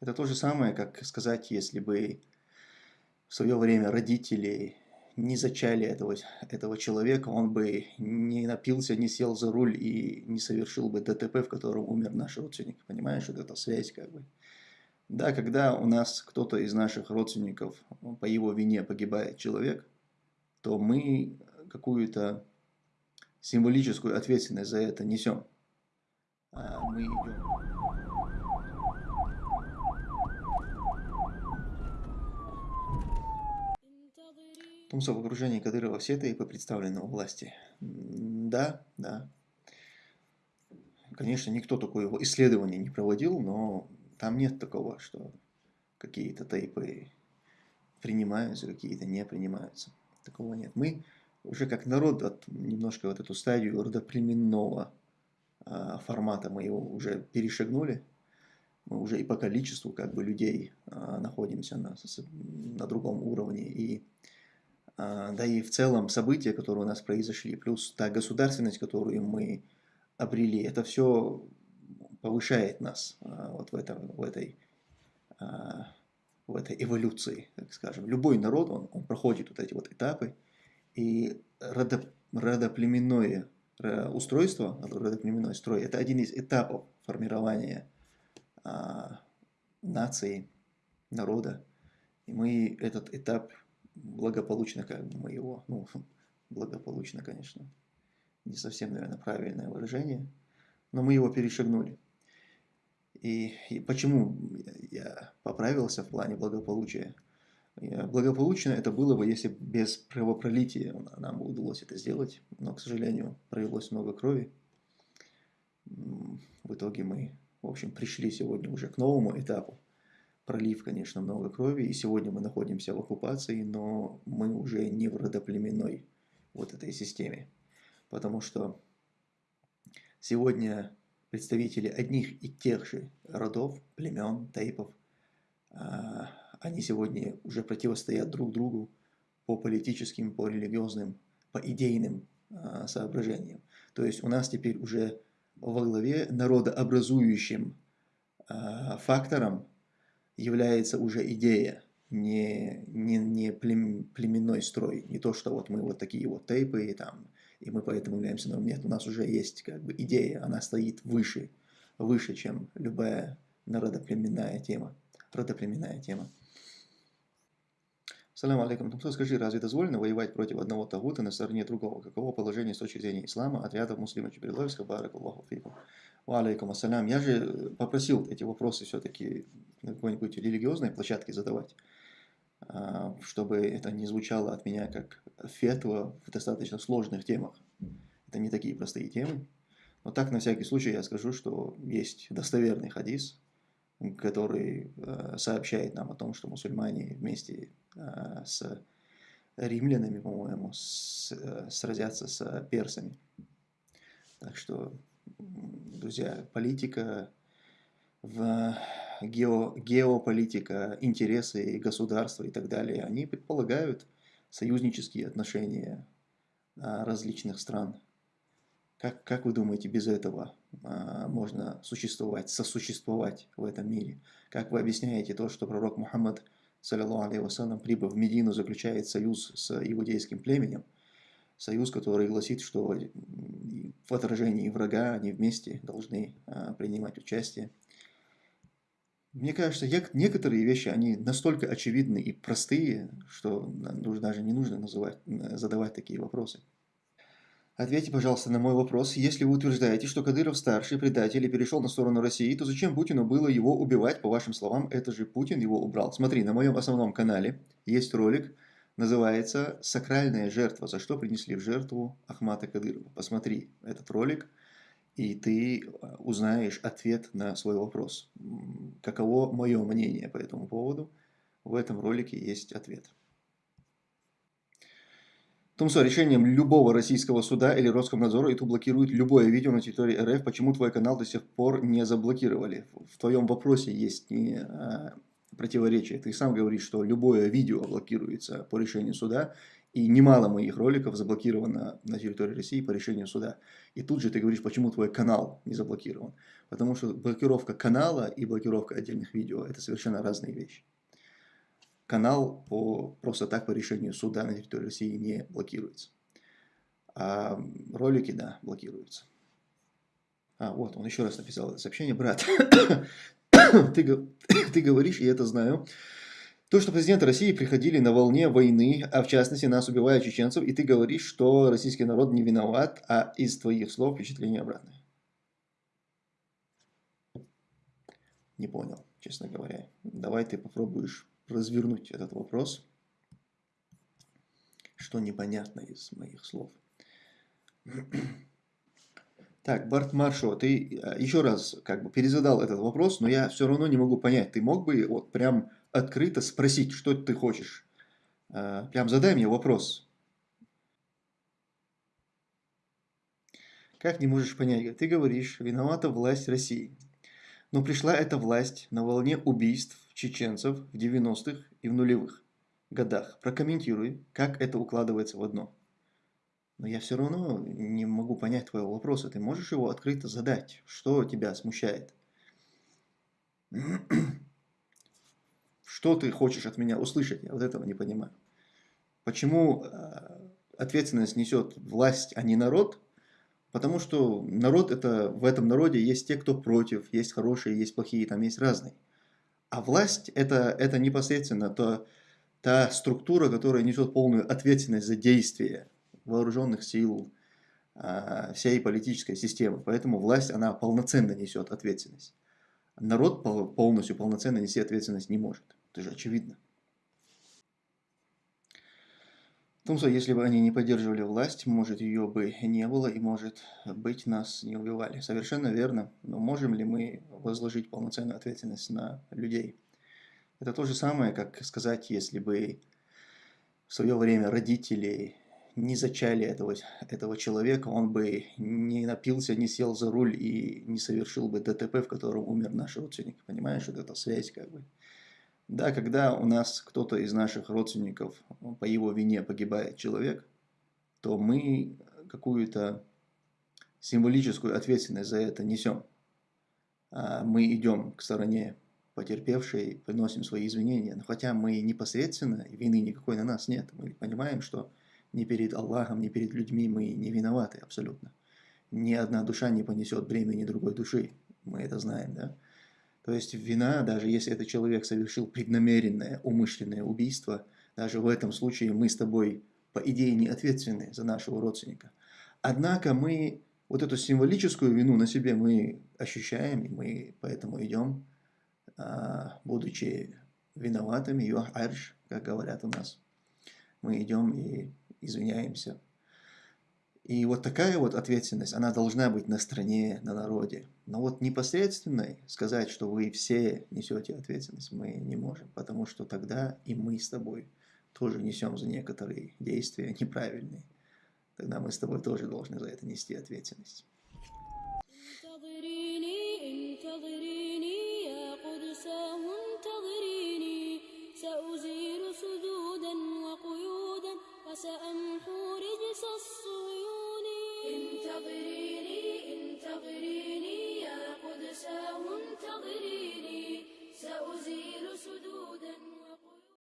Это то же самое, как сказать, если бы в свое время родители не зачали этого, этого человека, он бы не напился, не сел за руль и не совершил бы ДТП, в котором умер наш родственник. Понимаешь, вот эта связь как бы. Да, когда у нас кто-то из наших родственников по его вине погибает человек, то мы какую-то символическую ответственность за это несем. А мы идем Тумсо в окружении Кадырова все тейпы представлены у власти. Да, да. Конечно, никто такое исследование не проводил, но там нет такого, что какие-то тейпы принимаются, какие-то не принимаются. Такого нет. Мы уже как народ от, немножко вот эту стадию родоплеменного а, формата мы его уже перешагнули. Мы уже и по количеству как бы людей а, находимся на, на другом уровне. И да и в целом события, которые у нас произошли, плюс та государственность, которую мы обрели, это все повышает нас а, вот в, этом, в, этой, а, в этой эволюции, так скажем. Любой народ, он, он проходит вот эти вот этапы, и родо, родоплеменное устройство, родоплеменной строй, это один из этапов формирования нации, народа. И мы этот этап благополучно как бы мы его, ну, благополучно, конечно, не совсем, наверное, правильное выражение, но мы его перешагнули. И, и почему я поправился в плане благополучия? Благополучно это было бы, если без кровопролития нам удалось это сделать, но, к сожалению, пролилось много крови. В итоге мы, в общем, пришли сегодня уже к новому этапу пролив, конечно, много крови, и сегодня мы находимся в оккупации, но мы уже не в родоплеменной вот этой системе, потому что сегодня представители одних и тех же родов, племен, тейпов, а, они сегодня уже противостоят друг другу по политическим, по религиозным, по идейным а, соображениям. То есть у нас теперь уже во главе народообразующим а, фактором является уже идея, не, не, не племенной строй, не то, что вот мы вот такие вот тейпы, и, там, и мы поэтому являемся новым. Нет, у нас уже есть как бы идея, она стоит выше, выше, чем любая народоплеменная тема, родоплеменная тема. Салам алейкум. Тумсо, скажи, разве дозволено воевать против одного тагута на стороне другого? Каково положение с точки зрения ислама отрядов муслима Чебриловска, барак Аллаху фикум? Алейкум ассалям. Я же попросил эти вопросы все-таки на какой-нибудь религиозной площадке задавать, а, чтобы это не звучало от меня как фетва в достаточно сложных темах. Это не такие простые темы. Но так, на всякий случай, я скажу, что есть достоверный хадис, который э, сообщает нам о том, что мусульмане вместе с римлянами, по-моему, э, сразятся с персами. Так что, друзья, политика, в гео, геополитика, интересы государства и так далее, они предполагают союзнические отношения различных стран. Как, как вы думаете, без этого а, можно существовать, сосуществовать в этом мире? Как вы объясняете то, что пророк Мухаммад, саллиллаху алейхи прибыв в Медину, заключает союз с иудейским племенем? Союз, который гласит, что в отражении врага они вместе должны а, принимать участие. Мне кажется, некоторые вещи, они настолько очевидны и простые, что даже не нужно называть, задавать такие вопросы. Ответьте, пожалуйста, на мой вопрос. Если вы утверждаете, что Кадыров старший предатель и перешел на сторону России, то зачем Путину было его убивать? По вашим словам, это же Путин его убрал. Смотри, на моем основном канале есть ролик, называется «Сакральная жертва. За что принесли в жертву Ахмата Кадырова». Посмотри этот ролик, и ты э, узнаешь ответ на свой вопрос. Каково мое мнение по этому поводу? В этом ролике есть ответ. Тумсо, решением любого российского суда или Роскомнадзора YouTube блокирует любое видео на территории РФ. Почему твой канал до сих пор не заблокировали? В твоем вопросе есть не, а, противоречие. Ты сам говоришь, что любое видео блокируется по решению суда, И немало моих роликов заблокировано на территории России по решению суда. И тут же ты говоришь, почему твой канал не заблокирован. Потому что блокировка канала и блокировка отдельных видео – это совершенно разные вещи. Канал по, просто так по решению суда на территории России не блокируется. А ролики, да, блокируются. А, вот, он еще раз написал сообщение. Брат, ты, ты говоришь, и я это знаю, то, что президенты России приходили на волне войны, а в частности нас убивают чеченцев, и ты говоришь, что российский народ не виноват, а из твоих слов впечатление обратное. Не понял, честно говоря. Давай ты попробуешь развернуть этот вопрос. Что непонятно из моих слов. Так, Барт Маршо, ты э, еще раз как бы перезадал этот вопрос, но я все равно не могу понять. Ты мог бы вот прям открыто спросить, что ты хочешь? Э, прям задай мне вопрос. Как не можешь понять? Ты говоришь, виновата власть России. Но пришла эта власть на волне убийств чеченцев в 90-х и в нулевых годах. Прокомментируй, как это укладывается в одно. Но я все равно не могу понять твоего вопроса. Ты можешь его открыто задать? Что тебя смущает? Что ты хочешь от меня услышать? Я вот этого не понимаю. Почему э, ответственность несет власть, а не народ? Потому что народ это, в этом народе есть те, кто против, есть хорошие, есть плохие, там есть разные. А власть это, это непосредственно то, та структура, которая несет полную ответственность за действия вооруженных сил, а, всей политической системы. Поэтому власть, она полноценно несет ответственность. Народ полностью полноценно нести ответственность не может. Это же очевидно. В том, что если бы они не поддерживали власть, может ее бы не было и может быть нас не убивали. Совершенно верно. Но можем ли мы возложить полноценную ответственность на людей? Это то же самое, как сказать, если бы в свое время родители не зачали этого, этого человека, он бы не напился, не сел за руль и не совершил бы ДТП, в котором умер наш родственник. Понимаешь, вот эта связь как бы. Да, когда у нас кто-то из наших родственников по его вине погибает человек, то мы какую-то символическую ответственность за это несем. А мы идем к стороне потерпевшей, приносим свои извинения. Но хотя мы непосредственно, вины никакой на нас нет, мы понимаем, что ни перед Аллахом, ни перед людьми мы не виноваты абсолютно. Ни одна душа не понесет бремени другой души. Мы это знаем, да? То есть вина, даже если этот человек совершил преднамеренное, умышленное убийство, даже в этом случае мы с тобой, по идее, не ответственны за нашего родственника. Однако мы вот эту символическую вину на себе мы ощущаем, и мы поэтому идем, а, будучи виноватыми, юах арш, как говорят у нас. Мы идем и извиняемся. И вот такая вот ответственность, она должна быть на стране, на народе. Но вот непосредственной сказать, что вы все несете ответственность, мы не можем, потому что тогда и мы с тобой тоже несем за некоторые действия неправильные. Тогда мы с тобой тоже должны за это нести ответственность.